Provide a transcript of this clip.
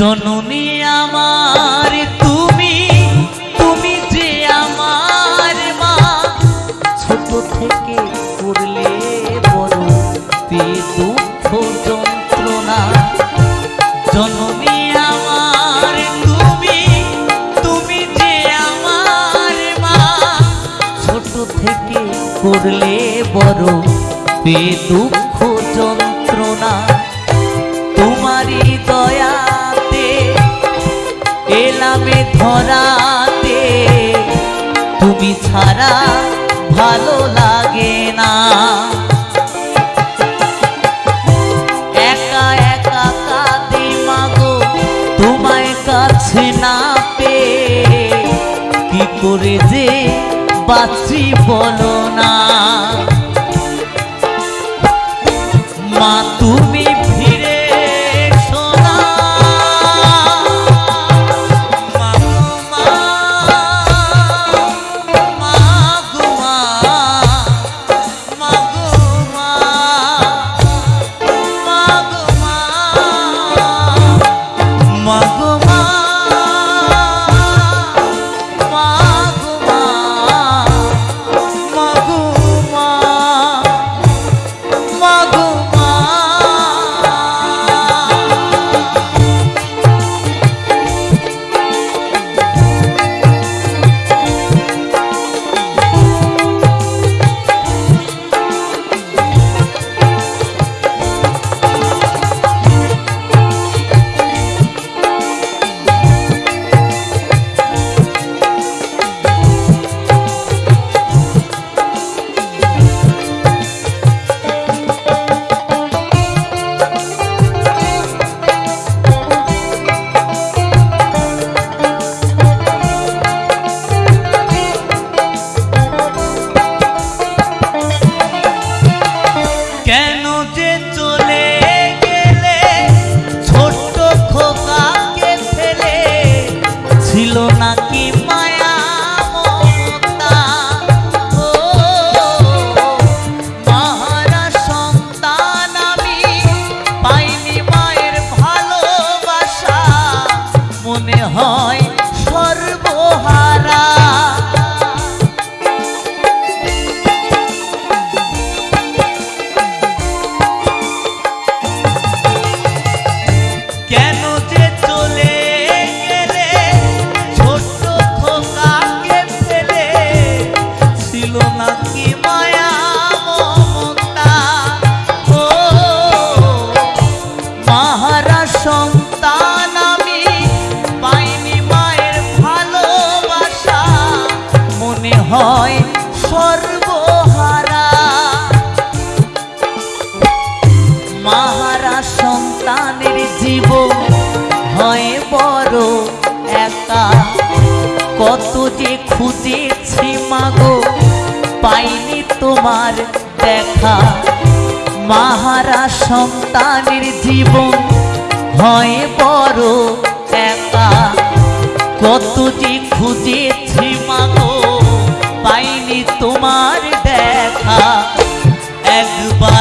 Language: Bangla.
জননী আমার, তুমি তুমি যে আমার মা। ছোট থেকে করলে বড় পে দুঃখ যন্ত্রণা। জননী আমার, তুমি তুমি যে আমার মা। ছোট থেকে করলে বড় পে দুঃখ ধরাতে। তুমি ছাড়া ভালো লাগে না। একা একা কাঁদি মাগো, তোমায় কাছে না পেয়ে। কি করে যে বাঁচি বলো না। মা, তুমি কত যে খুঁজেছি মাগো, পাইনি তোমার দেখা। মাহারা সন্তানের জীবন হয় বড় একা। কত যে খুঁজেছি মাগো, পাইনি তোমার দেখা। একবার